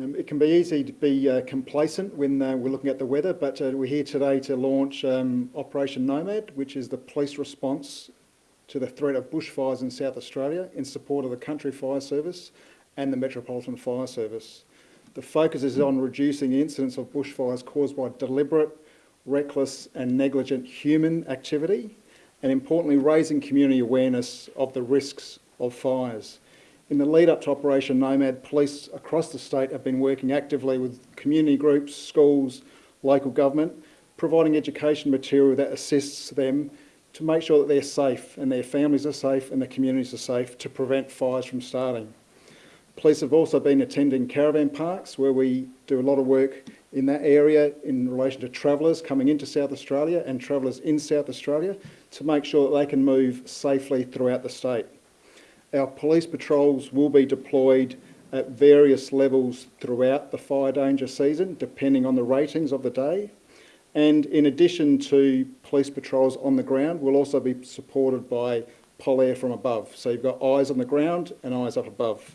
Um, it can be easy to be uh, complacent when uh, we're looking at the weather, but uh, we're here today to launch um, Operation Nomad, which is the police response to the threat of bushfires in South Australia in support of the Country Fire Service and the Metropolitan Fire Service. The focus is on reducing the incidence of bushfires caused by deliberate, reckless and negligent human activity and importantly raising community awareness of the risks of fires. In the lead up to Operation Nomad, police across the state have been working actively with community groups, schools, local government, providing education material that assists them to make sure that they're safe and their families are safe and the communities are safe to prevent fires from starting. Police have also been attending caravan parks where we do a lot of work in that area in relation to travellers coming into South Australia and travellers in South Australia to make sure that they can move safely throughout the state. Our police patrols will be deployed at various levels throughout the fire danger season, depending on the ratings of the day. And in addition to police patrols on the ground, we'll also be supported by Polair from above. So you've got eyes on the ground and eyes up above.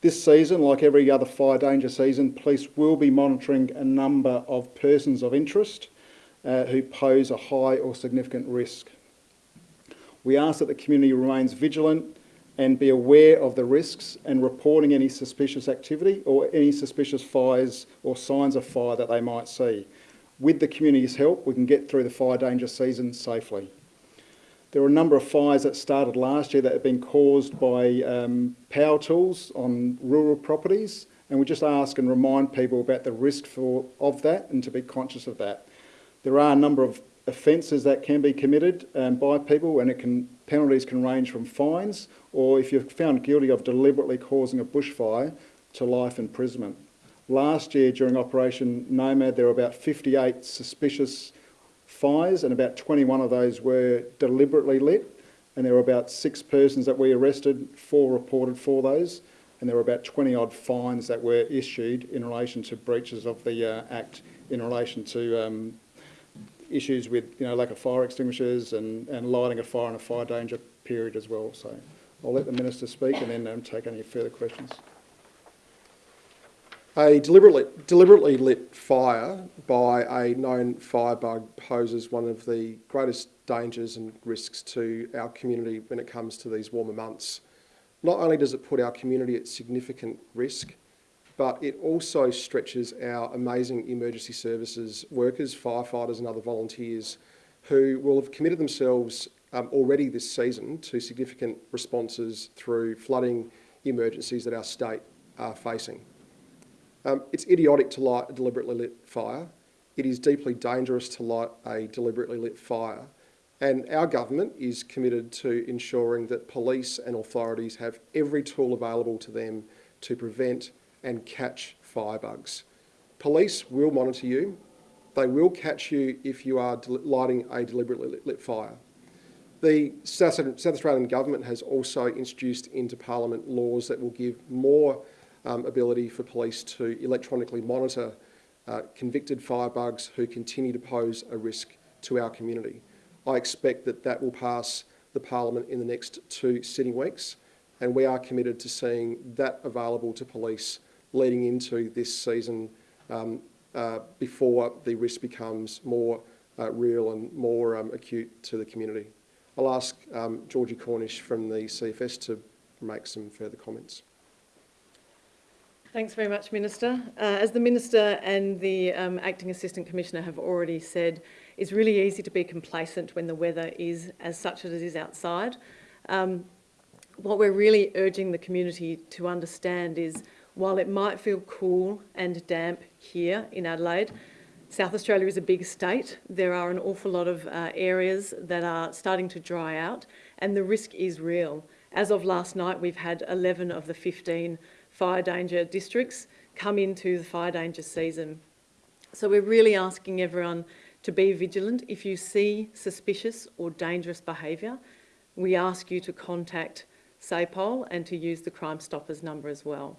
This season, like every other fire danger season, police will be monitoring a number of persons of interest uh, who pose a high or significant risk. We ask that the community remains vigilant and be aware of the risks and reporting any suspicious activity or any suspicious fires or signs of fire that they might see. With the community's help, we can get through the fire danger season safely. There are a number of fires that started last year that have been caused by um, power tools on rural properties and we just ask and remind people about the risk for, of that and to be conscious of that. There are a number of offences that can be committed um, by people and it can, penalties can range from fines or if you're found guilty of deliberately causing a bushfire to life imprisonment. Last year during Operation Nomad there were about 58 suspicious fires and about 21 of those were deliberately lit and there were about six persons that we arrested, four reported for those and there were about 20 odd fines that were issued in relation to breaches of the uh, Act in relation to um, issues with you know, lack of fire extinguishers and, and lighting a fire in a fire danger period as well. So I'll let the Minister speak and then um, take any further questions. A deliberately, deliberately lit fire by a known firebug poses one of the greatest dangers and risks to our community when it comes to these warmer months. Not only does it put our community at significant risk, but it also stretches our amazing emergency services workers, firefighters and other volunteers who will have committed themselves um, already this season to significant responses through flooding emergencies that our state are facing. Um, it's idiotic to light a deliberately lit fire. It is deeply dangerous to light a deliberately lit fire. And our government is committed to ensuring that police and authorities have every tool available to them to prevent and catch firebugs. Police will monitor you. They will catch you if you are lighting a deliberately lit, fire. The South, South, Australian Government has also introduced into Parliament laws that will give more um, ability for police to electronically monitor uh, convicted firebugs who continue to pose a risk to our community. I expect that that will pass the Parliament in the next two sitting weeks and we are committed to seeing that available to police leading into this season um, uh, before the risk becomes more uh, real and more um, acute to the community. I'll ask um, Georgie Cornish from the CFS to make some further comments. Thanks very much, Minister. Uh, as the Minister and the um, Acting Assistant Commissioner have already said, it's really easy to be complacent when the weather is as such as it is outside. Um, what we're really urging the community to understand is while it might feel cool and damp here in Adelaide, South Australia is a big state. There are an awful lot of uh, areas that are starting to dry out and the risk is real. As of last night, we've had 11 of the 15 fire danger districts come into the fire danger season. So we're really asking everyone to be vigilant. If you see suspicious or dangerous behaviour, we ask you to contact SAPOL and to use the Crime Stoppers number as well.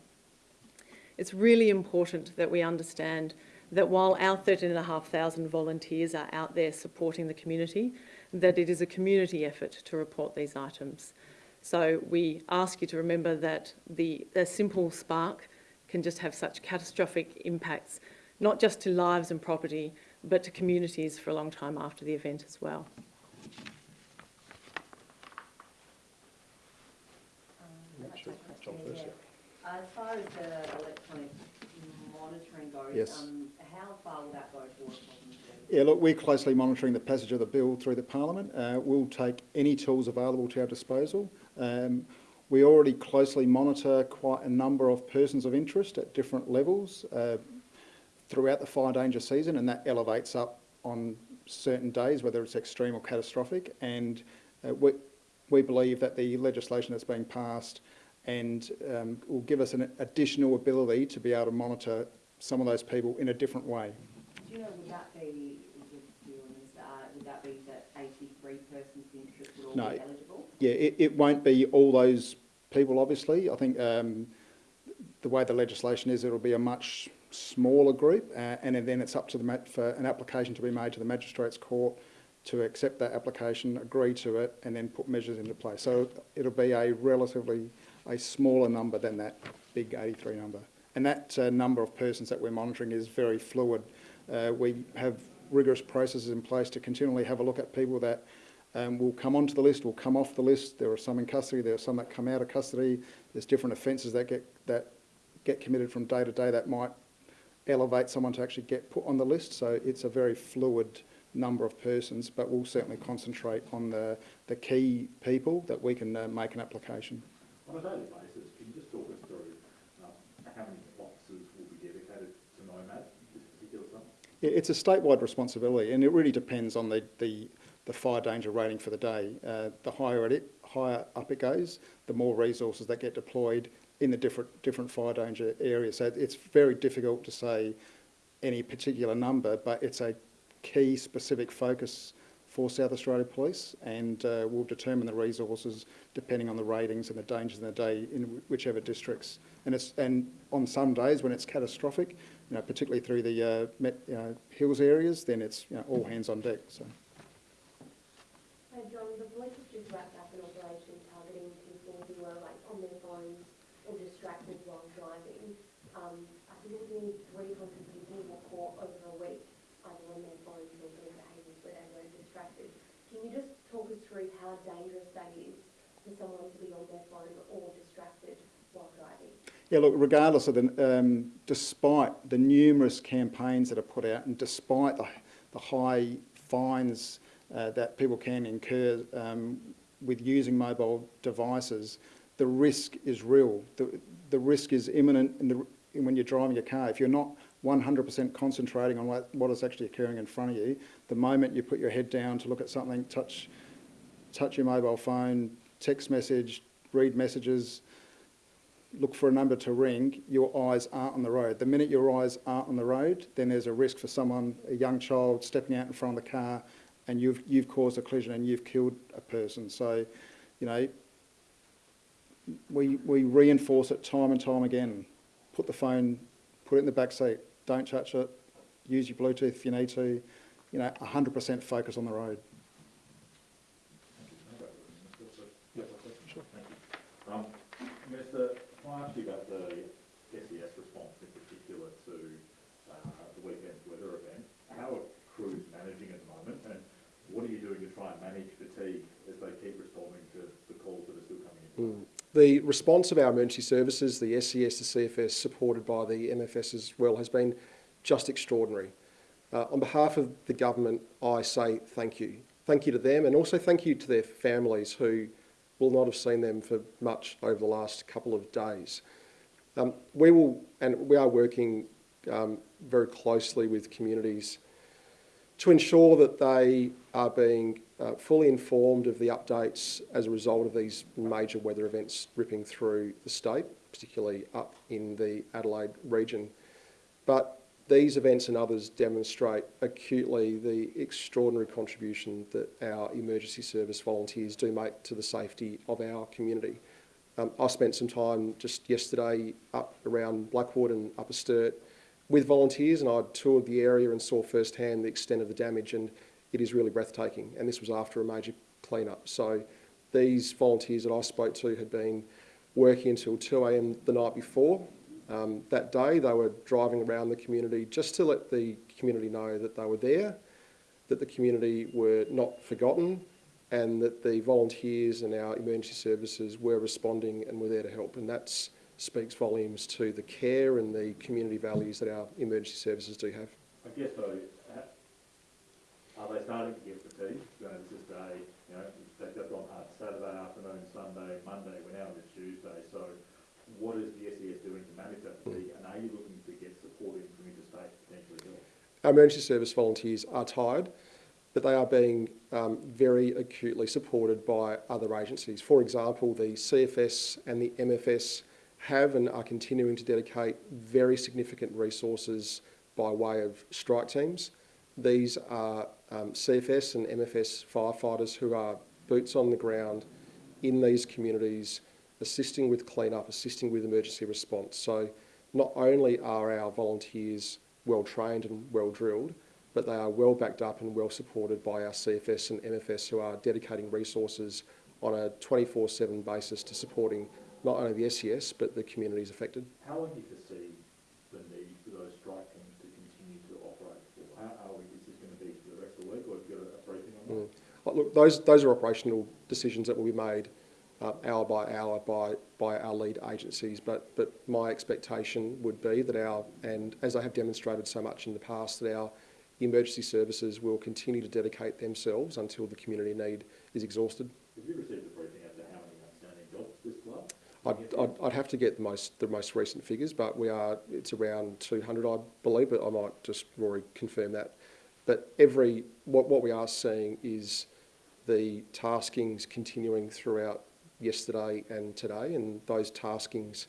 It's really important that we understand that while our 13,500 volunteers are out there supporting the community, that it is a community effort to report these items. So we ask you to remember that the, a simple spark can just have such catastrophic impacts, not just to lives and property, but to communities for a long time after the event as well. Um, I'd like to John question first, there. Uh, As far as the electronic monitoring goes, Yes. um, how far will that go towards? Yeah, look, we're closely monitoring the passage of the bill through the Parliament. Uh, we'll take any tools available to our disposal. Um, we already closely monitor quite a number of persons of interest at different levels uh, throughout the fire danger season, and that elevates up on certain days, whether it's extreme or catastrophic. And uh, we, we believe that the legislation that's being passed and um, will give us an additional ability to be able to monitor some of those people in a different way. Do you know, would that be, would uh, would that be that eighty-three persons of interest would all No. be eligible? Yeah, it, it won't be all those people, obviously. I think um, the way the legislation is, it'll be a much smaller group, uh, and then it's up to the mat- for an application to be made to the magistrates' court to accept that application, agree to it, and then put measures into place. So it'll be a relatively a smaller number than that big 83 number. And that uh, number of persons that we're monitoring is very fluid. Uh, we have rigorous processes in place to continually have a look at people that um, will come onto the list, will come off the list. There are some in custody, there are some that come out of custody. There's different offences that get, that get committed from day to day that might elevate someone to actually get put on the list. So it's a very fluid number of persons, but we'll certainly concentrate on the, the key people that we can uh, make an application. On a daily basis, can you just talk us through um, how many officers will be dedicated to NOMAD, this particular? Yeah, It's a statewide responsibility, and it really depends on the, the, the fire danger rating for the day. Uh, the higher it, higher up it goes, the more resources that get deployed in the different, different fire danger areas. So it's very difficult to say any particular number, but it's a key specific focus for South Australia Police, and uh, we'll determine the resources depending on the ratings and the dangers in the day in whichever districts. And it's and on some days when it's catastrophic, you know, particularly through the uh, Met, you know, hills areas, then it's you know, all hands on deck. So. Hey John, the police have just wrapped up an operation targeting people who were like on their phones or distracted while driving. I think it was nearly three hundred people were caught over a week, either on their phones or doing behaviours where they were distracted. Can you just talk us through how dangerous that is for someone to be on their phone or distracted while driving? Yeah, look, regardless of the, um, despite the numerous campaigns that are put out and despite the, the high fines uh, that people can incur um, with using mobile devices, the risk is real. The, the risk is imminent in the, in when you're driving your car. If you're not 100% concentrating on what, what is actually occurring in front of you, the moment you put your head down to look at something, touch, touch your mobile phone, text message, read messages, look for a number to ring, your eyes aren't on the road. The minute your eyes aren't on the road, then there's a risk for someone, a young child, stepping out in front of the car and you've, you've caused a collision and you've killed a person. So, you know, we, we reinforce it time and time again. Put the phone, put it in the back seat, don't touch it, use your Bluetooth if you need to. You know, 100% focus on the road. Can I ask you about the SES response in particular to uh, the weekend's weather event? How are crews managing at the moment, and what are you doing to try and manage fatigue as they keep responding to the calls that are still coming in? The response of our emergency services, the SES, the CFS, supported by the MFS as well, has been just extraordinary. Uh, on behalf of the government, I say thank you. Thank you to them and also thank you to their families who will not have seen them for much over the last couple of days. Um, we will, and we are working um, very closely with communities to ensure that they are being uh, fully informed of the updates as a result of these major weather events ripping through the state, particularly up in the Adelaide region. But these events and others demonstrate acutely the extraordinary contribution that our emergency service volunteers do make to the safety of our community. Um, I spent some time just yesterday up around Blackwood and Upper Sturt with volunteers and I toured the area and saw firsthand the extent of the damage and it is really breathtaking and this was after a major clean-up. So these volunteers that I spoke to had been working until 2am the night before Um, that day, they were driving around the community just to let the community know that they were there, that the community were not forgotten, and that the volunteers and our emergency services were responding and were there to help. And that speaks volumes to the care and the community values that our emergency services do have. I guess though, are they starting to get fatigued? You know, is day, you know, they- they've gone hard Saturday afternoon, Sunday, Monday, we're now into Tuesday, so what is the manage that fatigue? And are you looking to get support in from interstate potentially? Our emergency service volunteers are tired, but they are being um, very acutely supported by other agencies. For example, the CFS and the MFS have and are continuing to dedicate very significant resources by way of strike teams. These are um, CFS and MFS firefighters who are boots on the ground in these communities, assisting with clean-up, assisting with emergency response. So not only are our volunteers well trained and well drilled, but they are well backed up and well supported by our CFS and MFS who are dedicating resources on a 24-7 basis to supporting not only the SES but the communities affected. How long do you foresee the need for those strike teams to continue to operate for? How, how is this going to be for the rest of the week, or have you got a- briefing on that? Uh, Look, those, those are operational decisions that will be made uh, hour by hour by, by our lead agencies, but, but my expectation would be that our, and as I have demonstrated so much in the past, that our emergency services will continue to dedicate themselves until the community need is exhausted. Have you received a briefing as to how many outstanding jobs this club? I'd, I'd, I'd have to get the most, the most recent figures, but we are, it's around 200, I believe, but I might just, Rory, confirm that. But every, what, what we are seeing is the taskings continuing throughout yesterday and today, and those taskings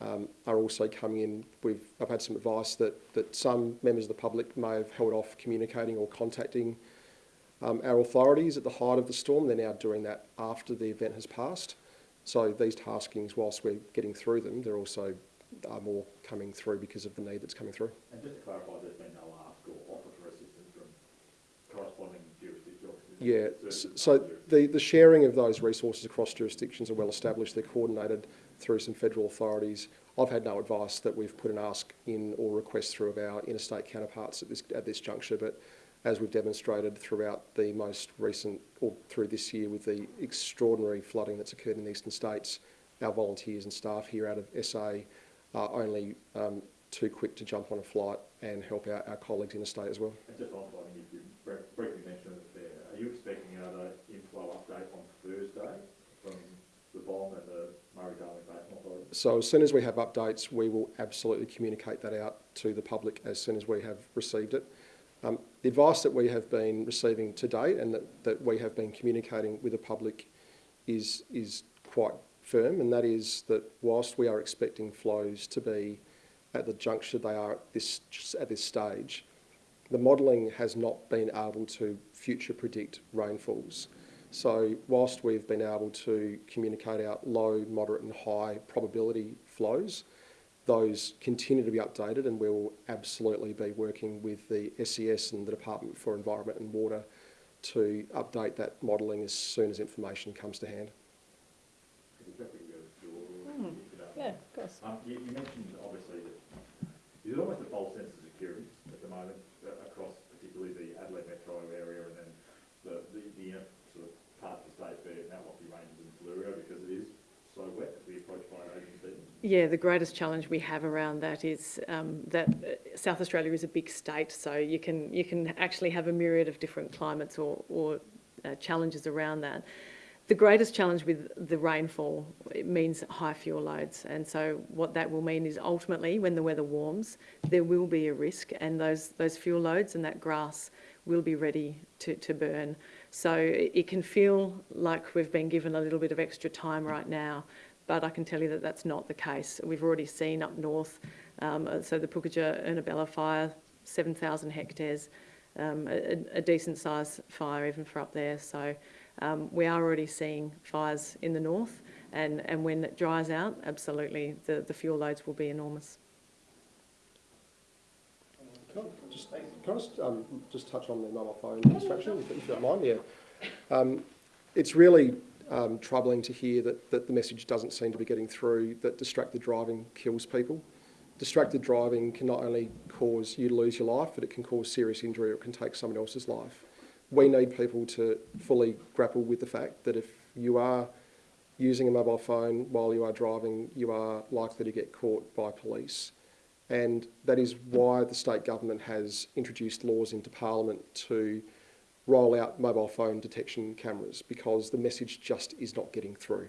um, are also coming in. We've, I've had some advice that, that some members of the public may have held off communicating or contacting um, our authorities at the height of the storm. They're now doing that after the event has passed. So these taskings, whilst we're getting through them, they're also are more coming through because of the need that's coming through. And just to clarify, there's been no ask or offer for assistance from corresponding jurisdictions? Yeah, so the, the sharing of those resources across jurisdictions are well established. They're coordinated through some federal authorities. I've had no advice that we've put an ask in or request through of our interstate counterparts at this, at this juncture, but as we've demonstrated throughout the most recent, or through this year with the extraordinary flooding that's occurred in the eastern states, our volunteers and staff here out of SA are only um, too quick to jump on a flight and help our, our colleagues interstate as well. And just on flooding, if you br- briefly mentioned it there, are you expecting another inflow update on Thursday from the BOM and the Murray-Darling Basin Authority? So as soon as we have updates, we will absolutely communicate that out to the public as soon as we have received it. Um, the advice that we have been receiving to date and that, that we have been communicating with the public is, is quite firm, and that is that whilst we are expecting flows to be at the juncture they are at this, at this stage, the modelling has not been able to future predict rainfalls. So whilst we've been able to communicate out low, moderate and high probability flows, those continue to be updated and we will absolutely be working with the SES and the Department for Environment and Water to update that modelling as soon as information comes to hand. Could you quickly go to your, if you don't Yeah, of course. Um, you, you mentioned obviously that there's almost a false sense of security at the moment uh, across particularly the Adelaide metro area and then the, the, the inner sort of part of the state there, Mount Lofty Ranges and Fleurieu because it is so wet as we approach fire aging season. Yeah, the greatest challenge we have around that is um, that uh, South Australia is a big state, so you can you can actually have a myriad of different climates or, or uh, challenges around that. The greatest challenge with the rainfall it means high fuel loads, and so what that will mean is ultimately, when the weather warms, there will be a risk, and those those fuel loads and that grass will be ready to, to burn. So it it can feel like we've been given a little bit of extra time right now, but I can tell you that that's not the case. We've already seen up north, um, uh, so the Pukatja Ernabella fire, 7,000 hectares, um, a, a decent size fire even for up there. So um, we are already seeing fires in the north, and, and when it dries out, absolutely, the, the fuel loads will be enormous. Can I just, can I just, um, just touch on the mobile phone distraction, if, if you don't mind? Yeah. Um, it's really um, troubling to hear that, that the message doesn't seem to be getting through that distracted driving kills people. distracted driving can not only cause you to lose your life, but it can cause serious injury or it can take someone else's life. We need people to fully grapple with the fact that if you are using a mobile phone while you are driving, you are likely to get caught by police. And that is why the state government has introduced laws into Parliament to roll out mobile phone detection cameras because the message just is not getting through.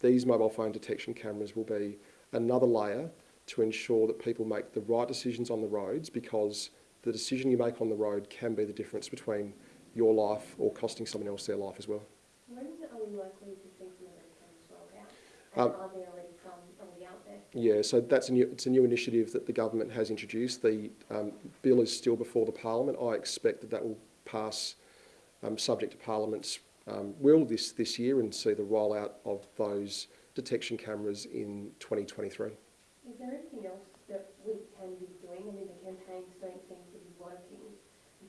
These mobile phone detection cameras will be another layer to ensure that people make the right decisions on the roads because the decision you make on the road can be the difference between your life or costing someone else their life as well. When are we likely to see some of cameras rolled out? Um, are there already some already out there? Yeah, so that's a new, it's a new initiative that the government has introduced. The um, bill is still before the Parliament. I expect that that will pass um, subject to Parliament's um, will this, this year and see the rollout of those detection cameras in 2023. Is there anything else that we can be doing? I mean, the campaigns don't seem to be working.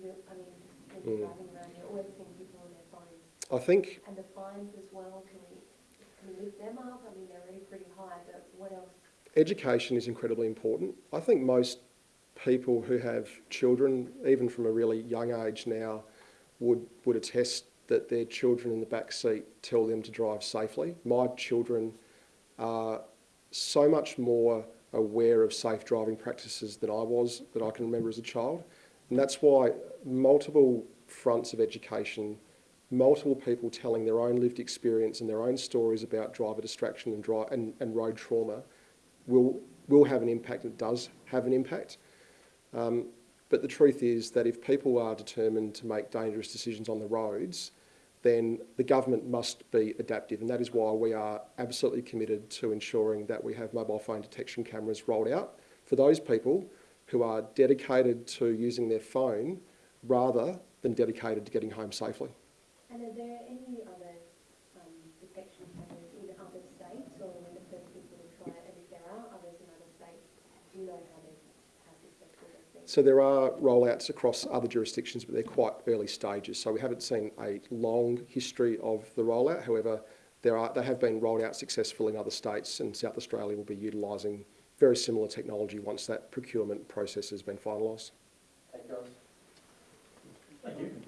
You- I mean, just people Mm. driving around here, always seeing people on their phones. I think And the fines as well, can we, can we lift them up? I mean, they're already pretty high, but what else? education is incredibly important. I think most people who have children, even from a really young age now, would, would attest that their children in the back seat tell them to drive safely. My children are so much more aware of safe driving practices than I was, that I can remember as a child. And that's why multiple fronts of education, multiple people telling their own lived experience and their own stories about driver distraction and, dri- and, and road trauma will, will have an impact, it does have an impact. Um, but the truth is that if people are determined to make dangerous decisions on the roads, then the government must be adaptive, and that is why we are absolutely committed to ensuring that we have mobile phone detection cameras rolled out for those people who are dedicated to using their phone rather than dedicated to getting home safely. And are there any other um, detection cameras in other states, or are we the first people to try it? And if there are others in other states, do you know how they, how successful they've been? So there are rollouts across other jurisdictions, but they're quite early stages. So we haven't seen a long history of the rollout. However, there are they have been rolled out successfully in other states, and South Australia will be utilising very similar technology once that procurement process has been finalised. Thank you. Thank you.